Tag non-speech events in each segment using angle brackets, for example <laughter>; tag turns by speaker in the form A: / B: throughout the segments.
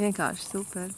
A: Vienkārši super.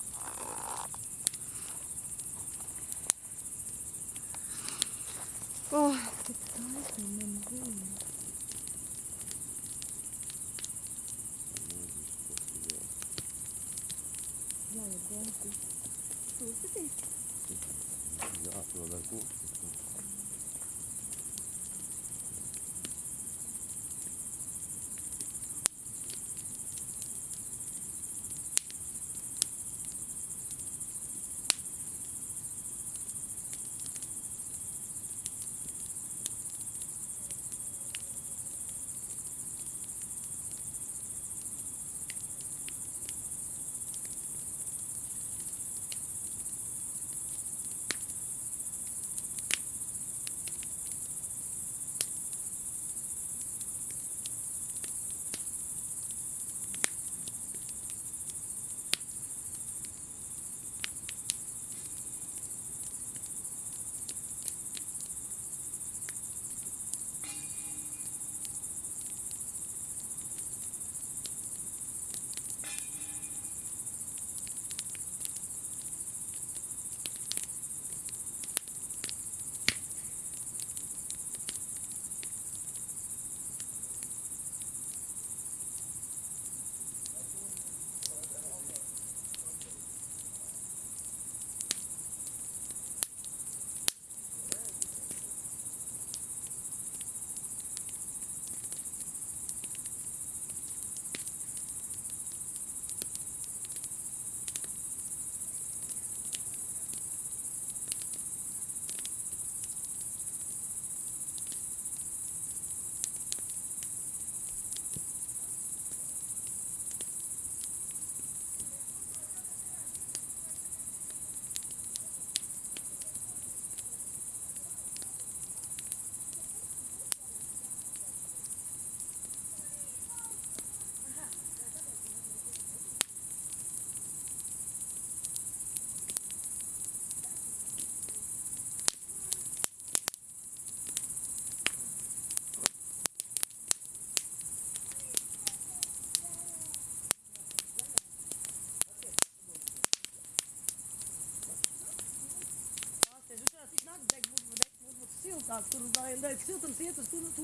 B: Siltāk, tur vai ne, siltums iet uz tur, to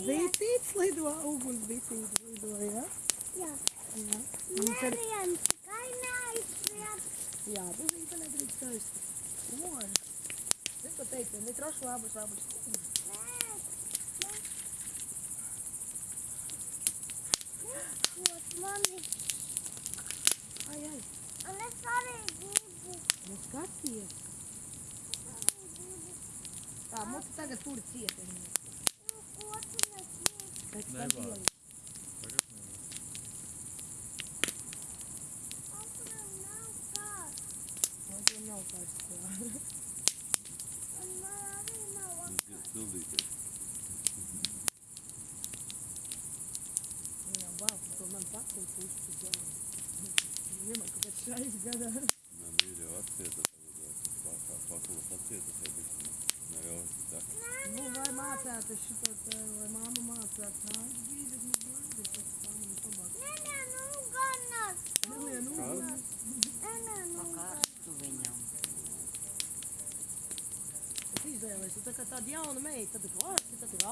B: Bitīts lido, uguns bitīts lido, jā?
C: Jā.
B: Jā.
C: Neviens tikai neaizspriet.
B: Jā, buzīte nedrīkst skaisti. Oi. Es pat teicu, ne trašu labus, labus.
C: Nekot mani.
B: Ai, ai,
C: Un es arī gribu.
B: nu skaties. Tā, mums tagad tur.
C: Nu, ko nesniedz?
B: Pēc.
C: Apram nav kāds.
B: Jā.
C: Un man arī nav kāds.
D: Pildīties.
B: Jā, vau, to man pakul pusi, jā. Vienmēr kaut kāds šais gadā.
D: Man ir jau atcieta tagad, vai tā kā pakulas atcieta, vai bišķi. Ne jau tā.
B: Nu, vai mācētu šito te, vai māma mācētu. Nā, brīdis, nu, brīdis, tas māma nu pabāk.
C: Nē, nē, nu ganas.
B: Nelien, nu,
D: Kāds?
C: Nē, nē, nu ganas.
E: Pakārtu viņam.
B: Es izvēlēs, tu tā kā tāda jauna meita, tad klāsti, tad ir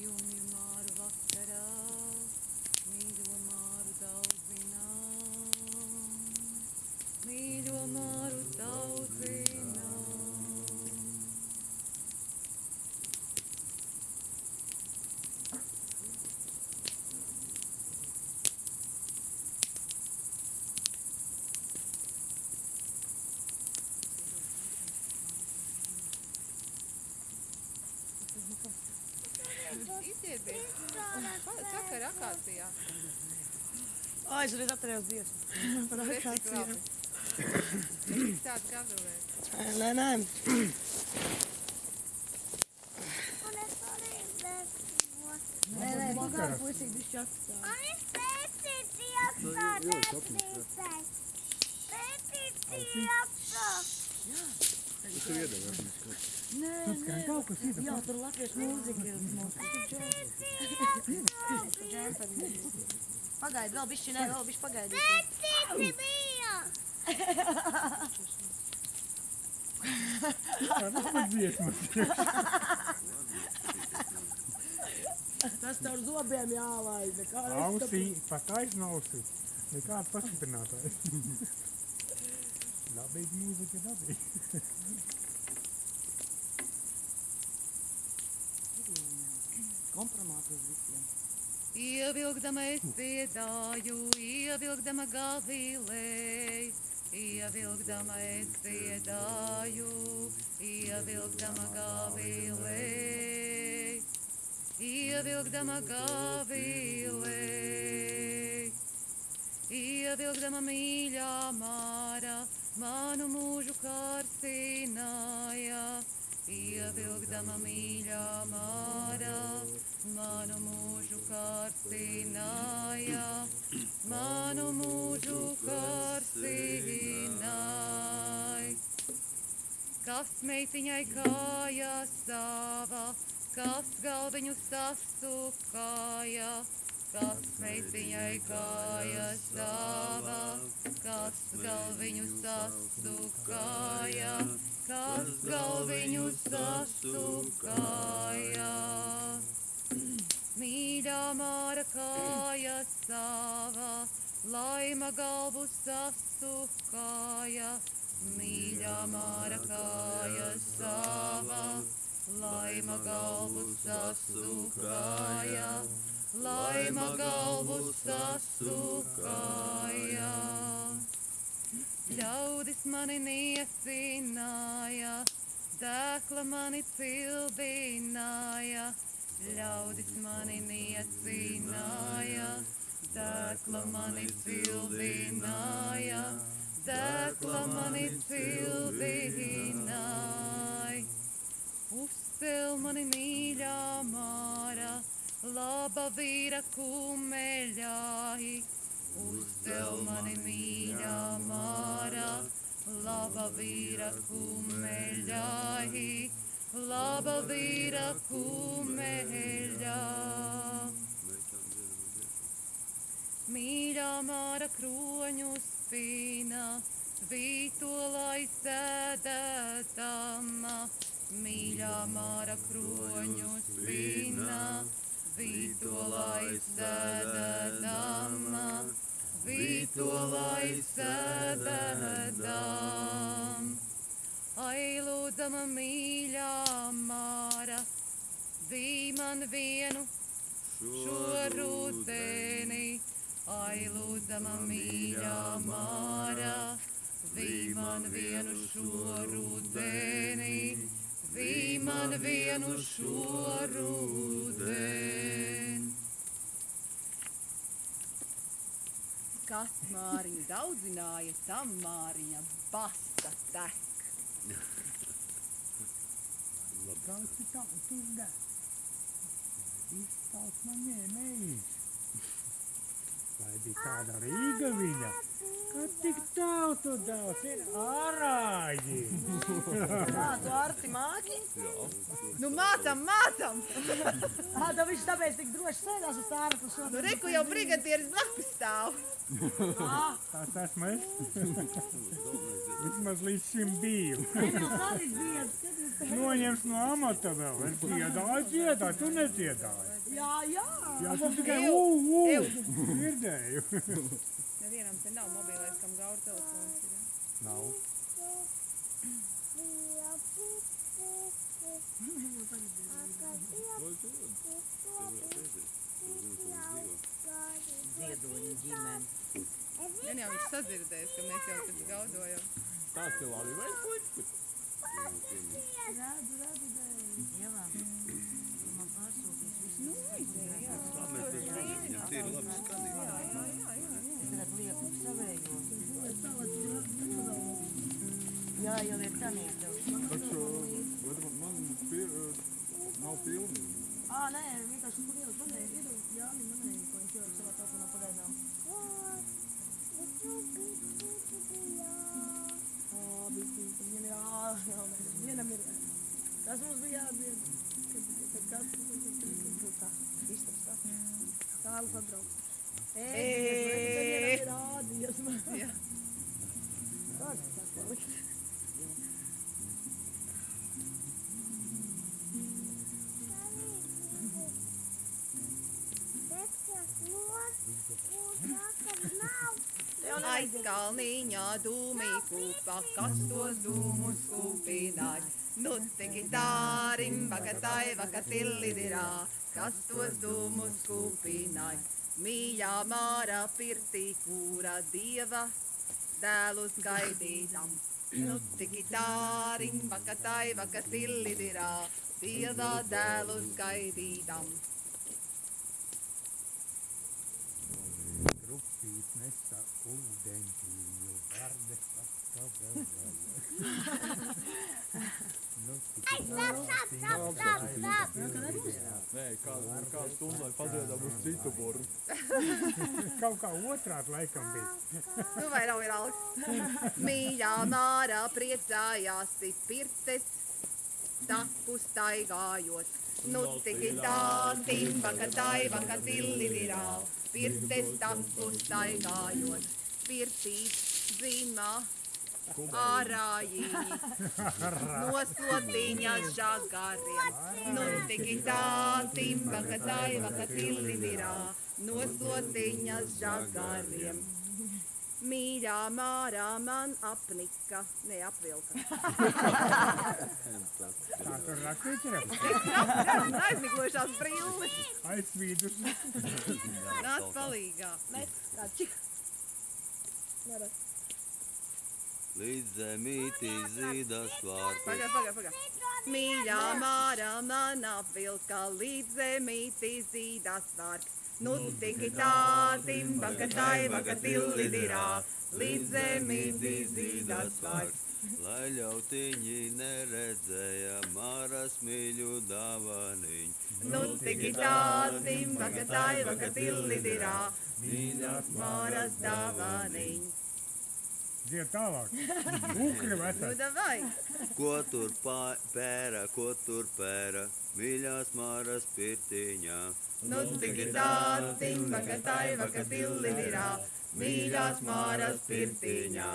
A: you knew Izieties. Sakar akācijā.
B: Ai, es reiz atcerējos Dievs. Par.
A: Tik tāds gavilēs.
B: Nē, nē.
C: Es.
B: Nē, nē, tu kā puisīgi bišķi atstāj.
C: Un es pētīti iekšā netrīsēs. Pētīti iekšā.
D: Tas ir iedomājums.
B: Nē, nē.
E: kaut kas ir.
B: Jā, tur latviešu mūzika ir.
C: Pētīti iekšā.
B: Pagaidi, vēl bišķi, nē, vēl bišķi pagaidi.
C: Pētīti bija.
B: Tas tev ar zobiem jālaid.
F: Ausī, pa taisnu ausī. Nekāds pastiprinātājs. <laughs> Dabīgi mūzika, dabīgi.
E: Kompromātos visiem.
A: Ievilkdama es dziedāju, ievilkdama gavilēji, ievilkdama es dziedāju, ievilkdama gavilēji, ievilkdama gavilēji, ievilkdama mīļā māra, manu mūžu kārsināja, ievilkdama mīļā māra, manu mūžu kārsināja, manu mūžu kārsināja. Kas meitiņai kāja sava, kas galviņu sasukāja, kas meitiņai kāja sava, kas galviņu sasukāja, kas galviņu sasukāja. Mīļā māra kāja sava, laima galvu sasukāja, mīļā māra kāja sava, laima galvu sasukāja, laima galvu sasukāja. Ļaudis mani niecināja, dēkla mani cildināja, ļaudis mani niecināja, dēkla mani cildināja, dēkla mani cildināja. Uzcel mani mīļā māra, laba vīra kumeļāji. Uzcel mani mīļā māra, laba vīra kumeļāji, laba vīra kumeļā. Mīļā māra kroņu spīna, vītolai sēdētama, mīļā māra kroņu spīna, vītolai sēdētama, vītolai sēdētama. Ailūdzama mīļā māra, vī man vienu šo rudeni, ailūdzama mīļā māra, vī man vienu šo rudeni, vī man vienu šo rudeni. Kas māriņu daudzināja, tam māriņa basta tek.
F: Da. Izstāst man ņēmējis. Vai bija kāda Rīga viņa? Kad tik tautu daudz ir ārāji.
B: Kā tu arti māki?
A: Nu, mācam, mācam!
B: Ā, tā viņš tāpēc tik droši sēdās uz tā ārpus.
A: Nu, reku jau brigadieris blakus stāv.
F: Tas esmu es. Vismaz līdz šim biju. Noņems no amata vēl. Es dziedāju, dziedāju, tu nedziedāji.
B: Jā, jā.
F: Jā, tu tikai ū, ū. Dzirdēju.
A: Nevienam te nav mobilais, kam gaur telefons ir.
F: Nav.
E: Ziedoņa ģimene.
A: Gan jau viņš sadzirdēs, ka mēs jau tad gaudojam.
D: Tas ir labi, vai slikti?
E: Ievā. Tu man pārsūtīs visu.
D: tīri labi skanīgi.
E: Es tad lieku savējo. Jā, jau ir tanīt tev.
G: Taču bet man- pie, nav pilni.
B: Ā, nē, vienkārši kur ielikt manēju, iedod Jāni manēju, ko viņš ielikt savā telefonā pagaidām. Ā, bija viņam ir ā, jā, mēs vienam ir. Kas mums bija jādzied? Kad, kad kas, kad, kad, kad, kad, kad, kā, istabs,
H: kūpa, kas tos dūmus kūpināja. Nu tiki tārim, vakatai, vakatillidirā, kas tos dūmus kūpināja. Mīļā māra pirtī, kura dieva dēlus gaidītam. Nu tiki tārim, vakatai, vakatillidirā, dieva dēlus gaidītam.
F: Rupīt nesa ūdeņķīju, vardes atkabēvēja.
G: Nē, kādu, kādu stundu lai padziedām uz citu burbu.
F: Kaut kā otrādi laikam bija.
H: Nu, vai nav augsts? Mīļā mārā priecājās pirtes, tapu staigājot. Nu, tiki tā, timba, ka taiva, ka tillidirā, pirtes tapu staigājot. Pirtīt zimā, ārājiņi, noslotiņas žagariem. Nu, tiki tā, timba, ka taiva, ka tillidirā, noslotiņas žagariem. Mīļā mārā man apnika, neapvilka.
F: Tā tur rakstīts ir
H: Aizmiglojušās brilles.
F: aizsvīdus.
H: Nāc palīgā.
B: Kā čik. Nē,
D: Līdz zemītī zīdas vārti.
H: Pagā, pagā, pagā. Mīļā mārā man apvilka līdz zemītī zīdas vārks. Nu tiki tā, timba, ka taiva, ka tillidirā, līdz zemītī zīdas vārks.
D: Lai ļautiņi neredzēja māras mīļu dāvaniņu.
H: Nu tiki tā, timba, ka taiva, ka tillidirā, mīļās māras dāvaniņ.
F: Dzied tālāk. <laughs> Ukri
H: Nu
F: vecais.
H: davai.
D: Ko tur pēra, ko tur pēra, mīļās māras pirtiņā.
H: Nu tiki tā, timba, ka taiva, ka tillidirā, mīļās māras pirtiņā.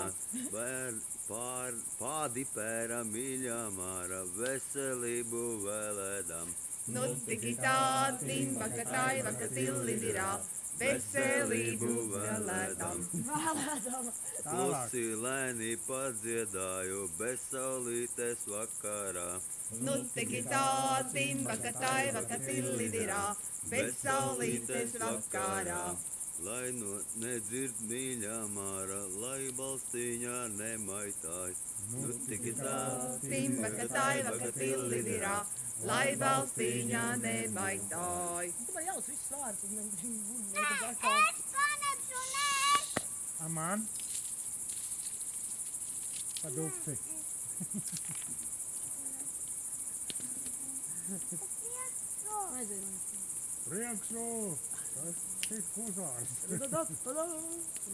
D: Bēr, pār, pādi pēra, mīļā māra, veselību vēlēdam.
H: Nu tiki tā, timba, ka taiva, ka tillidirā, veselību vēlētam.
D: Klusi lēni padziedāju, bez saulītes vakarā.
H: Nu tiki tā, timba, ka taiva, ka tillidirā, bez saulītes vakarā.
D: Lai no nedzird mīļā māra, lai balstīņā nemaitāj. Nu tik tā,
H: Timba, ka taiva, ka tillidirā, lai balstīņā nemaitāj.
B: Tu man jāuz viss vārds, un viņi būtu atkal.
C: Es paņemšu nē!
F: Aman. Padukti.
B: Aizēj.
F: Priekšu. Tas ir kozārs.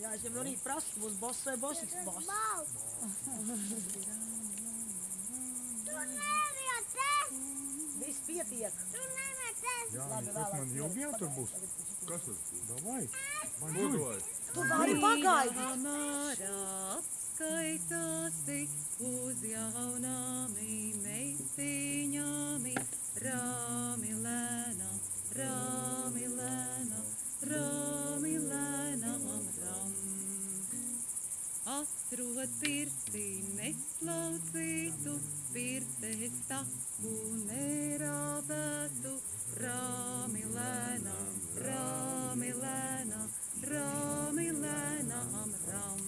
B: Jā, es jau rīta prasu, būs boss vai boss.
C: Balts! Tu nevietē!
B: Viss pietiek.
C: Tu nevietē!
F: Jā,
B: Labi,
F: tas man jau tur būs.
G: Kas tas ir?
F: Davai. Man žuj.
G: dod?
B: Tu vari pagaidīt.
H: Mārā apskaitāsi uz jaunām meitiņām, rāmi lēnām, rāmi lēnām, rāmi lēnām, ram. Atrod pirtī neslaucītu, pirtes taku nerāvētu, rāmi lēnām, rāmi lēnām, rāmi lēnām, ram.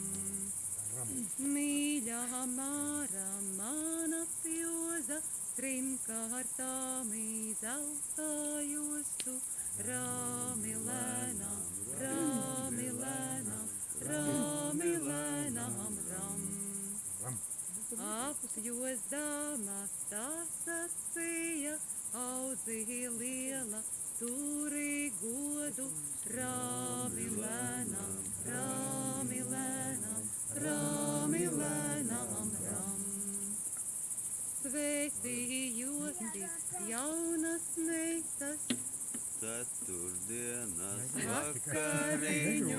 H: Mīļā māra, mana pjoza, trim kārtām izeltājostu, Romi lēnām,
A: romi lēnām, romi lēnām, rom. Apjozdāmā tā sacīja, audzī liela, turī godu, rāmi lēnām, rāmi lēnām, rāmi lēnām, rām. Svētījoti jaunas meitas,
D: Ceturtdienas
A: vakariņu,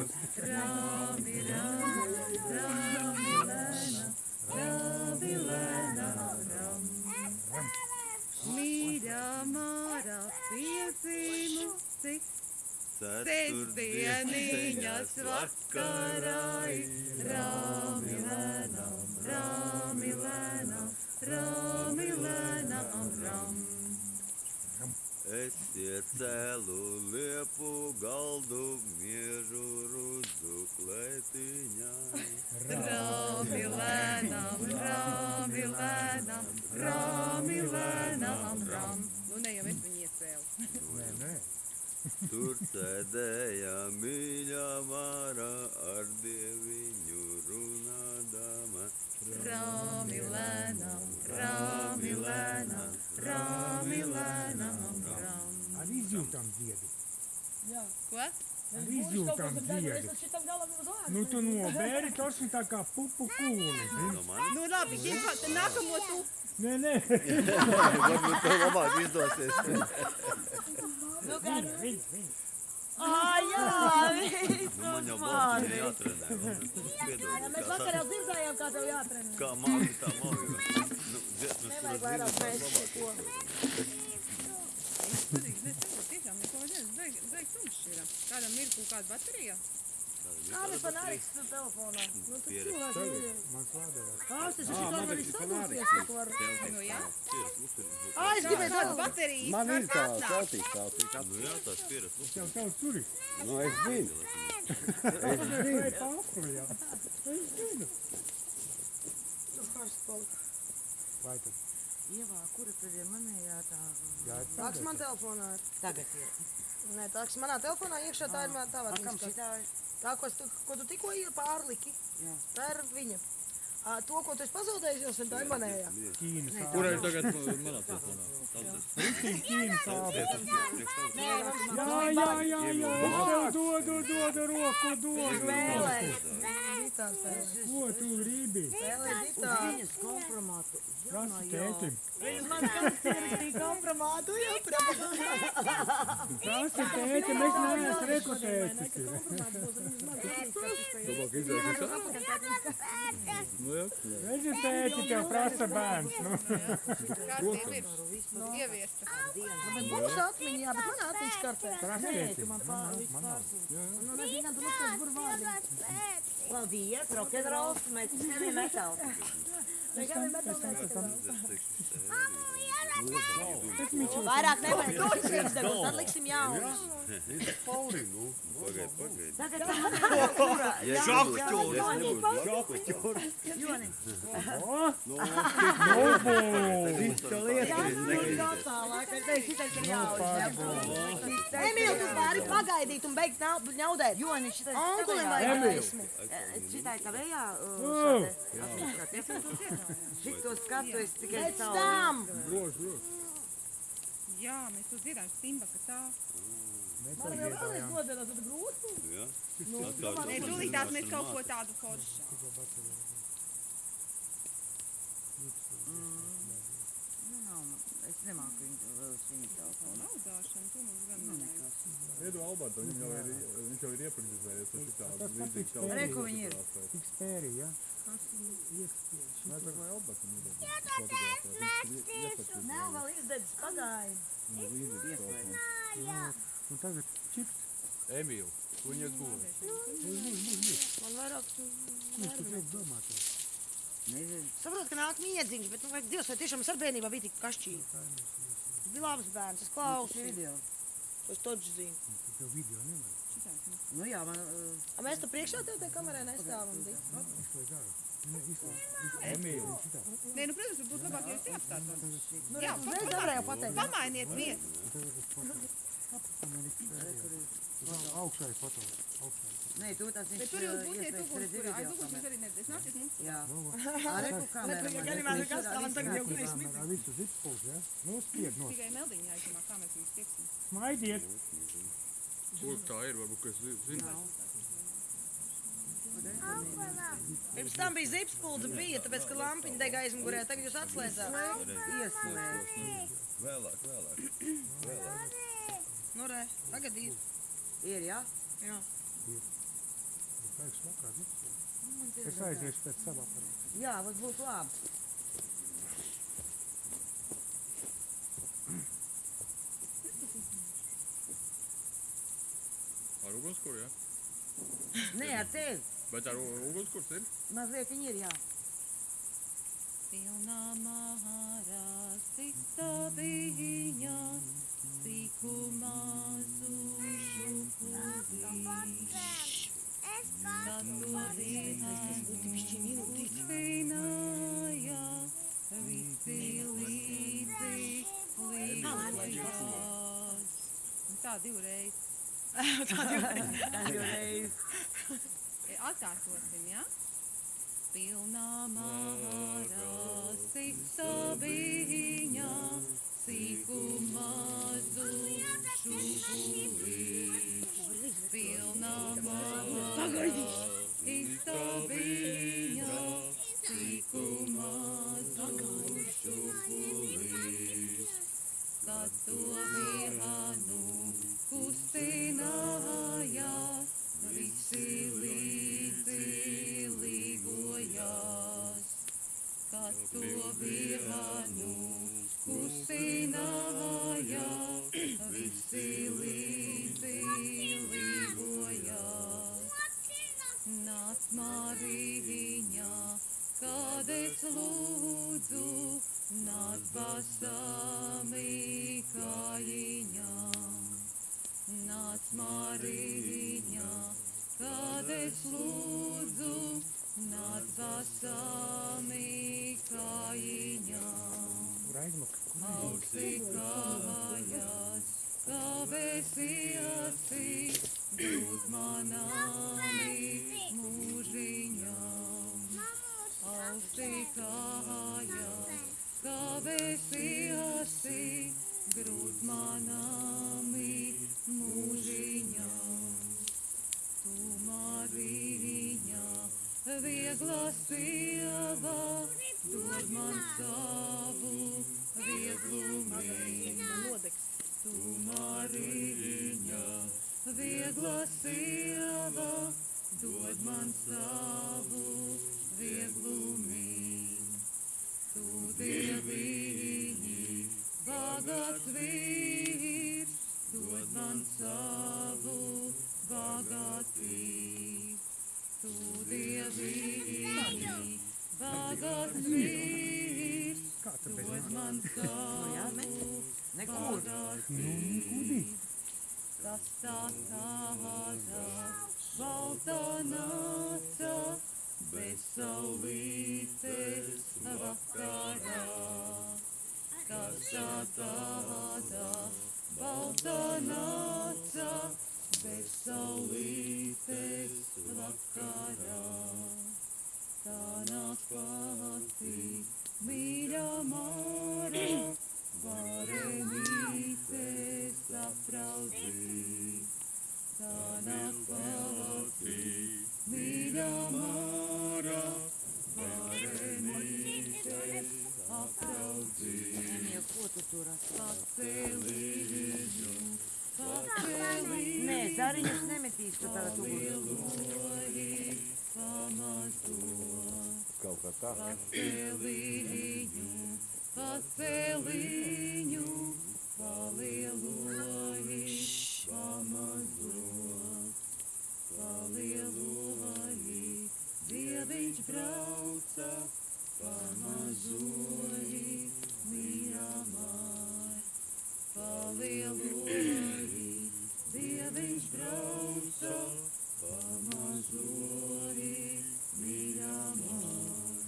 A: rāmi, rāmi, rāmi lēnām, rāmi lēnām, ram. Mīļā mārā piezīmusi, sestdieniņas vakarai, rāmi lēnām, rāmi lēnām, rāmi lēnām, ram.
D: Es iecēlu liepu galdu, miežu rudu klētiņai.
A: Rāmi lēnām, rāmi lēnām, rāmi lēnām, ram. Nu, ne jau es viņu iecēlu.
F: Nē, nē.
D: Tur sēdēja mīļā vārā ar dieviņu runādama.
A: Rāmi lēnām, rāmi lēnām, rāmi lēnām, ram.
F: Ar izjūtām dziedi.
B: Jā.
A: Ko?
F: Ar izjūtām dziedi. Nu, tu nobēri tos ir tā kā pupu kūli.
A: Nu, labi, ģipa, tad nākamo tu.
F: Nē, nē.
D: varbūt tev labāk izdosies.
B: Nu, kā
F: Viņa, viņa,
B: Ā, jā,
D: man jau
B: uz
D: balsts ir jātrenē. Piedod,
B: Mēs
D: kā
B: vakar jau
D: saka,
B: dzirdējām, kā tev jātrenē.
D: Kā māki, tā māki. Nu, dziesmas,
B: Nevajag
D: kuras
B: vairāk
D: tās
B: mēs
D: labāk.
B: ko.
A: Es arī nesaprotu, tiešām neko vajadzēs, beig, beig tumšs ir. Kādam ir kaut kāda baterija?
B: Kāda fanāriks tu telefonā? Nu, tu
D: Pieredze.
B: cilvēks ir.
F: mans lādējās.
B: Kā tas ir šitā var arī sadūties, ko var.
A: Nu, jā.
B: Ā, es gribēju tādu.
A: baterija?
H: Man ir tā
A: atnāk?
H: celtīs celtīs.
D: Nu jā, tās pieras.
F: Tev tev tur ir.
H: Nu, es zinu.
F: Vai pārkli, jā. Es zinu.
B: Tu karsts palika.
F: Vai tad?
E: Ievā, kura tad ir manējā tā?
F: Jā,
B: Tāks man telefonā ir.
E: Tagad ir.
B: Nē, tāks manā telefonā iekšā tā ir man tā
E: A, kam
B: vārds.
E: šitā ir?
B: Tā, ko, es tu, ko tu tikko ir pārliki,
E: Jā.
B: tā ir viņa. Ā, To, ko tu esi pazaudējis, jau sen tā ir manējā.
F: Ķīnas.
G: Kur ir tagad manā telefonā?
F: Rītīgi Ķīnas Jā, jā, jā, jā. Tev dodu, dodu roku,
B: spēlēji.
F: Ko tu gribi?
E: Viņas kompromātu.
F: Prasa tētim.
B: Viņas man ir kompromātu, jā,
F: Prasa tētim, es neesmu rekotētis.
G: Labāk izdzēsies. Nu jā.
F: Redzi, tēti, tev prasa bērns. Nu.
A: Kā tev ir? Ieviesta.
B: Bet būs atmiņā, bet man atmiņas kartē.
F: Prasa tētim.
E: Man.
B: Nu, vārdi.
E: Paldies, rokenrols, mēs tevi metālu.
B: Tikai metāls nesakarās. Vairāk nevajag tos izdevums, tad liksim jaunus.
D: Pauri, nu. Pagaid, pagaid.
E: Tagad tā man kurā.
D: Šokļķūri. Es nebūtu šokļķūri.
E: Joni,
B: Emīl, tu vari pagaidīt un beigt ņaudēt.
E: Joni, šitais
B: Onkulim vajag gaismu.
E: Šitai kavējā.
F: Oh.
E: Šito skatu es tikai
B: Pēc
E: savu.
B: tam.
A: Jā, mēs to dzirdām, Simba, ka tā.
B: Man vēl vēlreiz noderās, tad grūti.
D: Jā.
A: Nē, tūlītās mēs kaut ko tādu foršu.
E: Nu, nav, man- es nemāku šī telefonu.
A: Naudāšana, to mums gan
E: Nu,
A: nevajag.
G: Iedu Albertu, viņam jau ir, viņš jau ir iepriekšējis ar šitādu līdzīgu telefonu.
E: Re, ko viņi ir?
F: tik spēri, ja?
G: Nē, tā kā Albertu nodod. Fotografēt, viņš ir iepazīstināts.
B: Nav vēl izdedzis, pagaidi.
G: Līdzīgs telefons.
F: Un tagad čips.
G: Emīl, viņas gūs.
B: Man vairāk.
F: Ko tu gribi domāt?
E: Nezinu.
B: Saprotu, ka nāk miedziņš, bet, nu, vai Dievs, vai tiešām es ar bērnībā biju tik kašķīgi? Bija labs bērns, es klausu.
E: Video.
B: Es toču zinu.
F: Tev video nevajag.
E: Nu jā, man. uh,
B: A mēs tu priekšā tev te kamerā nestāvam, Dik?
F: Izslēdz ārā. Ne, izslēdz.
G: Emīl,
A: Nē, nu, protams, būtu labāk, ja jūs te apstātos.
B: Nu,
A: Jā,
B: uzreiz nevarēju pateikt.
A: Pamainiet vietu.
F: man ir augšai foto. Augšai.
E: Nē, tu tas
A: Bet
E: viņš
A: tur jūs būsiet
E: iespējas
A: uguns,
E: redzēt
A: kurā aiz
E: video
A: uguns jūs
E: kamerā.
A: arī neredzēs. Nāciet mums.
E: Jā. Arī.
B: Nepagaidi,
E: man
B: Ganimā,
E: redzēs,
B: nekas tā,
E: arī
B: tagad jau
E: skatībā.
B: kuris
F: ar visu zippuls, ja? Nu, spied no.
A: Tikai meldiņā aizdomā, kā mēs viņus tieksim.
F: Smaidiet.
G: Kur tā ir, varbūt, ka es zinu.
B: Pirms tam bija zipspulda, bija, tāpēc, ka lampiņa dega aizmugurē, tagad jūs atslēdzāt.
E: Ieslēdz.
D: Vēlāk, vēlāk. Vēlāk.
B: Nu, re, tagad ir.
E: Ir, jā?
B: Jā.
F: Vajag smakā zippuls. Es aiziešu pēc savā parāda.
E: Jā, tas būtu labi.
G: Ar ugunskura, jā?
E: Nē, ar tevi.
G: Bet ar u- ugunskurs ir?
E: Mazliet viņi ir, jā.
A: Pilnā mārā sista viņa, ciku mazu tā divreiz.
E: Tā jau reiz.
A: E, Atkārtosim, ja? Pilnā mārā sista viņa, see. Tāda balta nāca, bez saulītes vakarā. Tā nāk pati mīļā māra, varenītes apraudzīt. Tā nāk pati mīļā māra, varenītes apraudzīt.
E: Emīl, ko tu tur
A: pacelīņu.
E: Nē, zariņus nemetīs tu tagad
A: pamato,
D: Kaut kā tā.
A: paceliņu, paceliņu, palieloji pamato, palieloji, dieviņš brauca, pamazoji, mīļamāj, palieloji, dieviņš brauca, pamazoji, mīļamāj.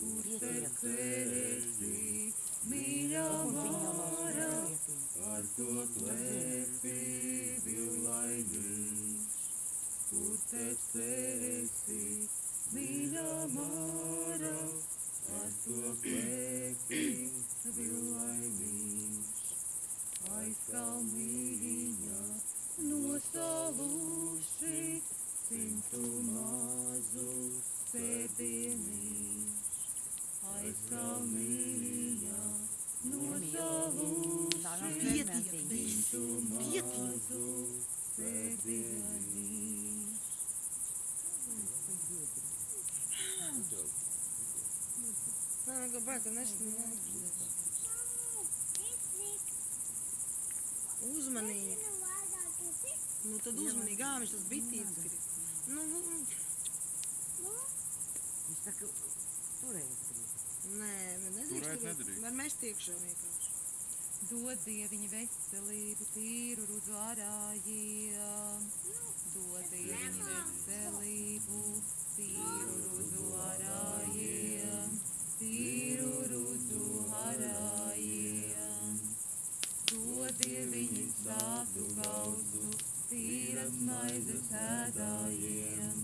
A: Kur tecēsi, mīļā māra, ar to klēpi pēc tevi, mīļā māra, ar to plēkti vilaimīgs. Aizkalniņā nosaluši simtu mazu sēdienīšu. Aizkalniņā nosaluši simtu mazu sēdienīšu.
B: Nē, kāpēc tu nesni? Uzmanīgi. Nu tad viņš tas bitīts grib. Nu, nu,
E: Viņš saka, turēt grib.
B: nē, man nedrīkst.
G: Turēt nedrīkst.
B: Man mēs tiekšā vienkārši.
A: Dod dieviņa veselību, tīru rudzu arājiem. Dod dieviņa veselību, tīru rudzu arājiem. Tīru rudzu arājiem. Dod dieviņa sātu gausu, tīras maizes ēdājiem.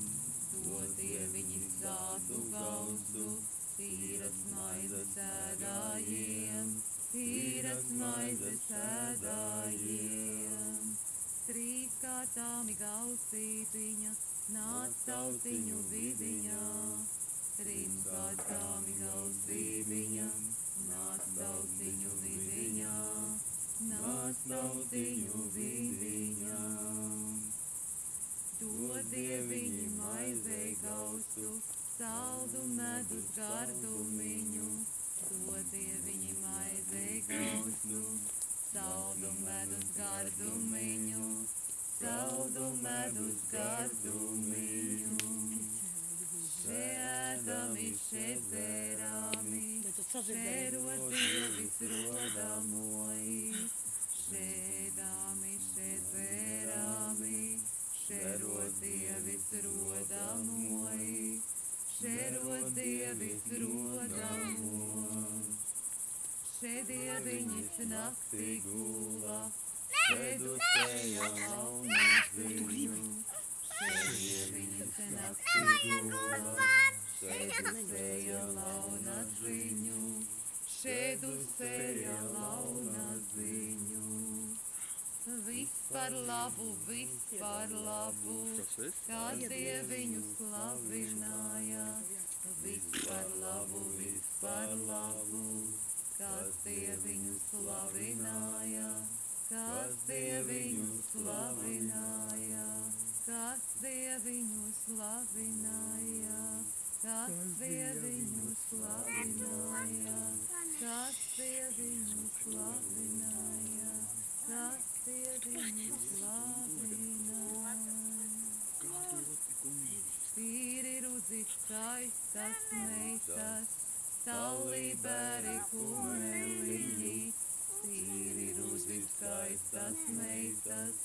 A: Dod dieviņa sātu gausu, tīras maizes ēdājiem. Tīras maizes ēdājiem. Trīs kārtāmi gausītiņa, nāc tautiņu vidiņā. Trīs kārtāmi gausītiņa, nāc tautiņu vidiņā. Nāc tautiņu vidiņā. Dod dieviņi maizei gausu, saldu medus gardumiņu. Dod dieviņi maizei gausu, saldu medus gardumiņu. Saldu medus gardumiņu. Šēdami, šedzerami, šerotie visrodamoji. Šēdami, šedzerami, šerotie visrodamoji. Šerotie visrodamoji. Šedieviņas naktī gula, šedusēja launas ziņu. Šedieviņas naktī gula, šedusēja launas ziņu. Šedusēja launas ziņu. Viss par labu, viss par labu, kā dieviņu slavināja. Viss par labu, viss par labu, kas dieviņu slavināja. Kas dieviņu slavināja, kas dieviņu slavināja, kas dieviņu slavināja, kas dieviņu slavināja, kas dieviņu slavināja. Tīri rudzi skaistas meitas, salībēri kumeliņi. Tīri rudzi skaistas meitas,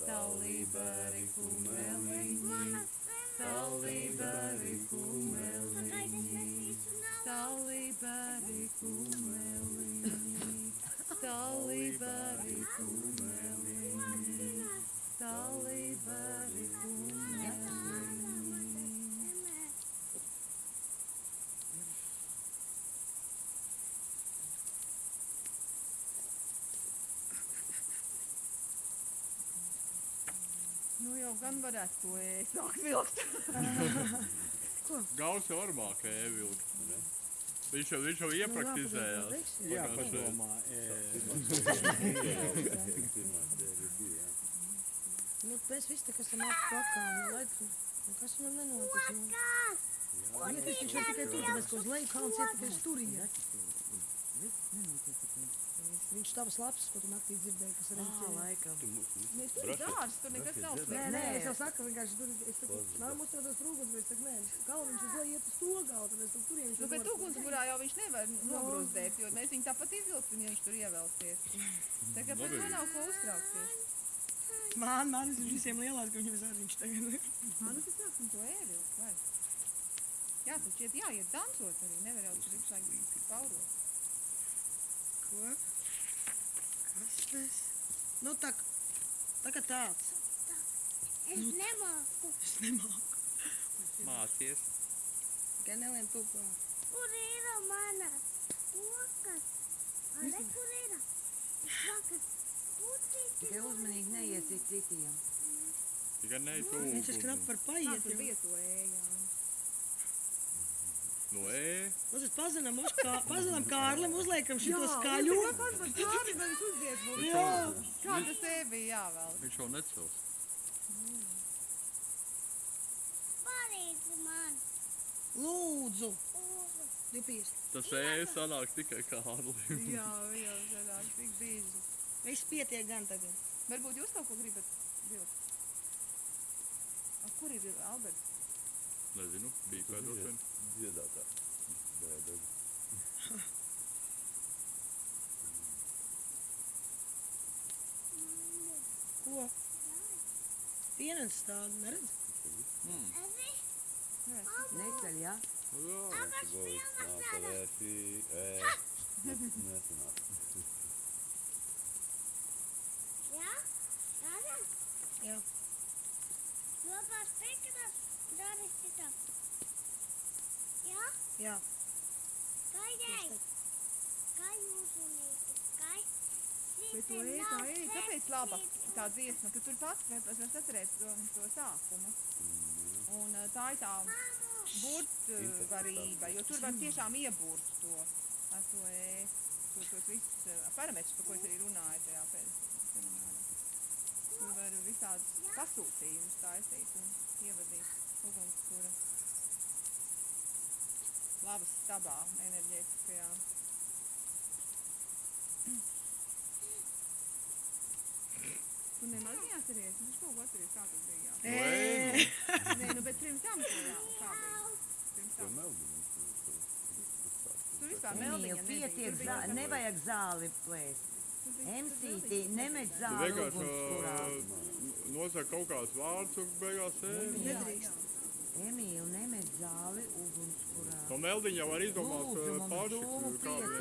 A: salībēri kumeliņi. Salībēri kumeliņi. Salībēri kumeliņi. Salībēri kumeliņi. Salībēri kumeliņi. Nu jau gan varētu to ēst, nāk vilkt. <laughs>
G: Gauss jau var māk ēvilkt. Viņš jau, viņš jau iepraktizējās.
F: Jā, padomā.
D: Pirmā sērija bija, jā.
B: Nu, mēs visi tā kā esam apakā, nu, lai tu, nu, kas viņam nenotiks, nu. Ietis viņš var tikai tur, tāpēc, ka uz leju kalns iet tikai uz turieni. Viņš tavas lapas, ko tu naktī dzirdēji, kas arī
E: Ā, laikam.
A: Nē, tur ir dārs, tur nekas nav.
B: Nē, nē, es jau saku, vienkārši tur, es saku, nāk mums tādos trūkums, bet es saku, nē, kalniņš uz leju iet uz to galu, tad es tur turien viņš
A: Nu, bet ugunsburā jau viņš nevar nogrūzdēt, jo mēs viņu tāpat izvilksim, ja viņš tur ievelsies. <laughs> Tā kā par to nav ko uztraukties.
B: Man, man, es visiem lielās, ka viņam zārniņš tagad.
A: Ā, nu tad sāksim to ēvilkt, vai? Jā, taču iet jāiet dancot arī, nevar jau tur visu laiku paurot.
B: Ko? Kas tas? Nu, tā, tā kā tāds.
C: Es nemāku.
B: Es nemāku.
D: Mācies.
B: Tikai nelien to, kā.
C: Kur ir mana okas? Arī kur ir? Vakas.
E: Tikai uzmanīgi neiesiet citiem.
D: Tikai ne tu.
B: Viņš ir knap par paiet. Jau.
H: bija to ējām?
D: No e.
B: Mums ir pazinām, uz kā, pazinām Kārlim, uzliekam šito skaļo.
H: Kāds par kādi man uzdiet būtu?
B: Jā.
H: Kā tas ej bija jāvēl?
D: Viņš jau necels.
C: Palīdzi man.
B: Lūdzu.
C: Lūdzu.
B: 250.
D: Tas e sanāk tikai Kārlim.
H: Jā, jau zināt, tik bieži.
B: Viss pietiek gan tagad.
H: Varbūt jūs kaut ko gribat vilkt? A, kur ir Alberts?
D: Nezinu, bija kā droši vien. Dziedātā. Bēda.
B: Ko? Pienens stāv, neredz?
E: Neceļ, jā?
D: Goes, nāca vērtī, e. Nesanāk.
C: Jā? Rādā?
B: Jā.
C: Labās pēkšņas darīs citā. Jā?
B: Jā.
C: Skaidai. Kā jūs unīti? Skai?
H: Bet to ej, tā ej, tāpēc laba tā dziesma, ka tur pats var, var atcerēt to, to sākumu. Un tā ir tā burtvarība, jo tur var tiešām iebūrt to, to to, tos visus parametrus, par ko es arī runāju tajā seminārā. Tur var visādus pasūtījumus taisīt un ievadīt ugunskura. Labas stabā enerģētiskajā. Tu nemaz neatceries, tu kaut ko atceries, kā tas bija. Jā.
B: Ē,
H: Nē, nu, bet pirms tam, kā bija? Pirms
D: To
H: tam. Tur vispār meldiņa nebija.
E: pietiek, zā, nevajag zāli plēst. Emsītī, nemet zāli
G: vienkārši
E: ugunskurā.
G: ā, nosaka kaut kāds vārds un beigās ej.
B: nedrīkst.
E: Emīl, nemet zāli ugunskurā.
G: To meldiņu jau var izdomāt
E: mums
G: paši,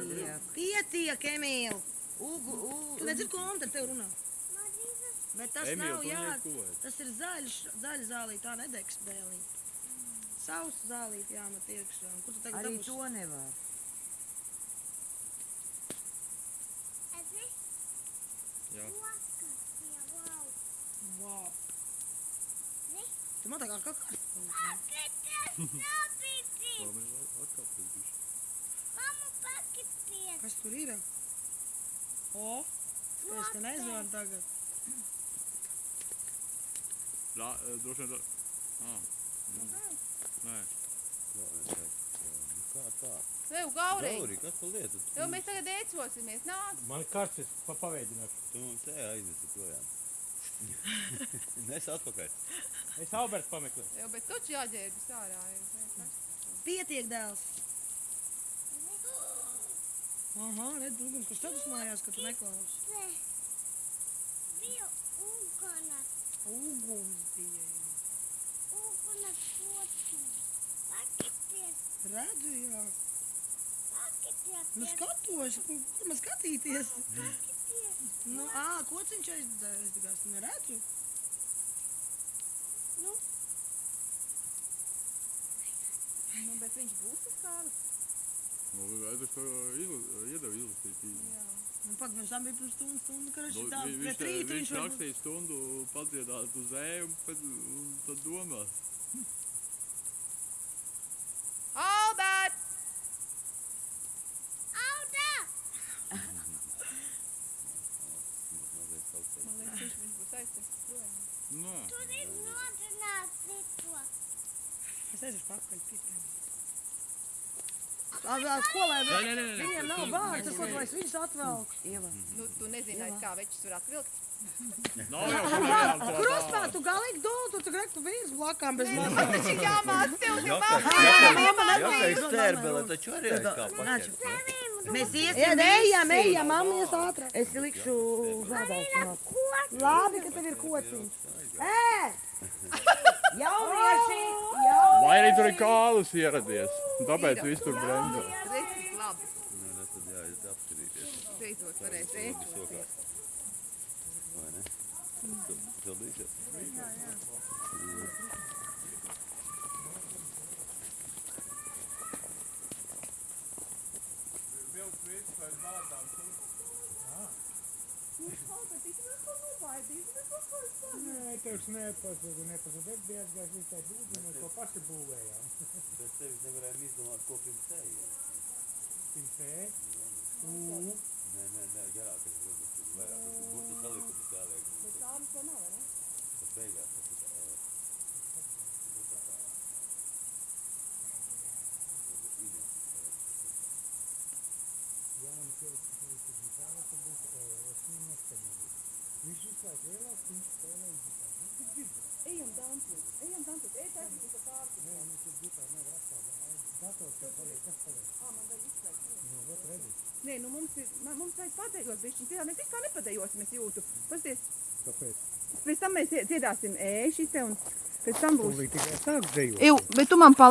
E: pietiek.
B: Pietiek, Emīl.
E: Ugu, u,
B: Tu nedzird, ko Anta tev runā. Bet tas
G: Emīl,
B: nav, jā, tas ir zaļš, zaļa zālīt, tā nedegs bēlīt. Savs zālīt jāmet iekšā. Un Kur tu tagad
E: arī
B: dabūsi?
E: to nevar.
C: Esi?
G: Jā.
C: Okas. Jā, wow.
B: Wow.
C: Ne?
B: Tu man tā kā kakā.
C: Pakities, nopīti.
G: Labi, atkāpties bišķi.
C: Mamu pakities.
B: Kas tur ir? O, es te nezvaru tagad.
G: Rā, ā, droši vien. Ā, Nē.
D: Kā tā?
H: Tev, Gaurī,
D: Gauri, kas pa lietu?
H: tev mēs tagad ēcosimies, nāc.
I: Man kāds es pa paveidināšu.
D: Tu mums ej aiznesi projām. <laughs> Nes atpakaļ.
I: Es Alberts pameklēšu.
H: Tev, bet taču jāģērbjas ārā.
B: Pietiek, dēls. Aha, redz, kurš tad uzmājās, ka tu neklausi.
C: Te. Bija ugunas.
B: Uguns bija.
C: Ugunas pociņas. Pakities.
B: Redzu, jā. Nu skatos, kur, man skatīties. Nu, ā, kociņš aizdegās, neredzu.
C: Nu,
H: Nu, bet viņš būs tas kāds.
G: Nu, to izla- iedevu izlasīt. īsi.
H: Jā.
B: Nu, pak, viņš tam bija pirms stundu, stundu, ka
G: Nu,
B: viņš tā,
G: te-
B: rītu
G: viņš
B: viņš varbūt...
G: rakstīja stundu padziedāt uz ēju un tad domās.
H: Albert!
C: auda!
H: Man liekas, viņš, viņš būs aizties projām.
G: Nē.
C: Tur ir nodrināts cito.
B: Es aiziešu pakaļ, pietiek. Ko lai
G: Nē, nē, nē, nē.
B: Viņiem nav
G: tu-
B: es viņus atvelku.
E: Ieva,
H: Nu, tu nezini, aiz kā večus var atvilkt. <laughs>
G: Nav jau tā
B: Krustā, tu galīgi dod, tu tagad tu vīrs blakām bez
H: Man
B: manas.
H: taču jāmāc tev, jo
D: Jākai stērbele, taču arī aiz kā paķert.
E: mēs iesim
B: Ejam, ejam, ejam, mammies ātrāk.
E: Es likšu zādāšanos.
B: Labi, ka tev ir kociņš. Ē!
E: Jaunieši!
G: Vai arī tur ir kālus ieradies. Tāpēc viss tur bremzē.
H: Redz, cik labi.
D: Nē, nē, tad jāiet apskarīties.
H: Beidzot varēs ēst.
D: Vai ne? Sildīsies?
G: Jā, jā.
F: Nē, tevs nepazuda, nepazuda. Es biju aizgājis tai būdzi, mēs to paši būvējām.
D: Bez tevis nevarējām izdomāt, ko pirms tējiem.
F: Pirms te, ū,
D: Nē, nē, nē, garākais varbūt tur vairāk. Tur burtu salikumus jāliek. Bet tādas to nav, vai ne? Tas beigās tas ir. ē, nu, tā kā. Varbūt Ines, ē,
F: Jānis ieliks līdzi ģitāra, tad būs, ē, es viņam neskaņoju. Viņš visu laiku lielāks, viņš spēlē uz ģitāru. Viņš ir dzirdams.
H: Ejam dansot, ejam dansot, ej taisīt, ka pārti.
F: Nē, mums ir ģitāra nevar atstāt. Dators te paliek, kas paliek?
H: Ā, man vajag izslēgt.
F: Nu, vat redzi.
H: Nē, nu mums ir, man- mums vajag padējot bišķiņ, jā, mēs vispār nepadejosim, es jūtu. Pasties,
J: Kāpēc?
H: pēc tam mēs dziedāsim ēšite un pēc tam būs.
F: Tūlīt tikai sāks dejot.
H: Eju, bet tu man palīdzi.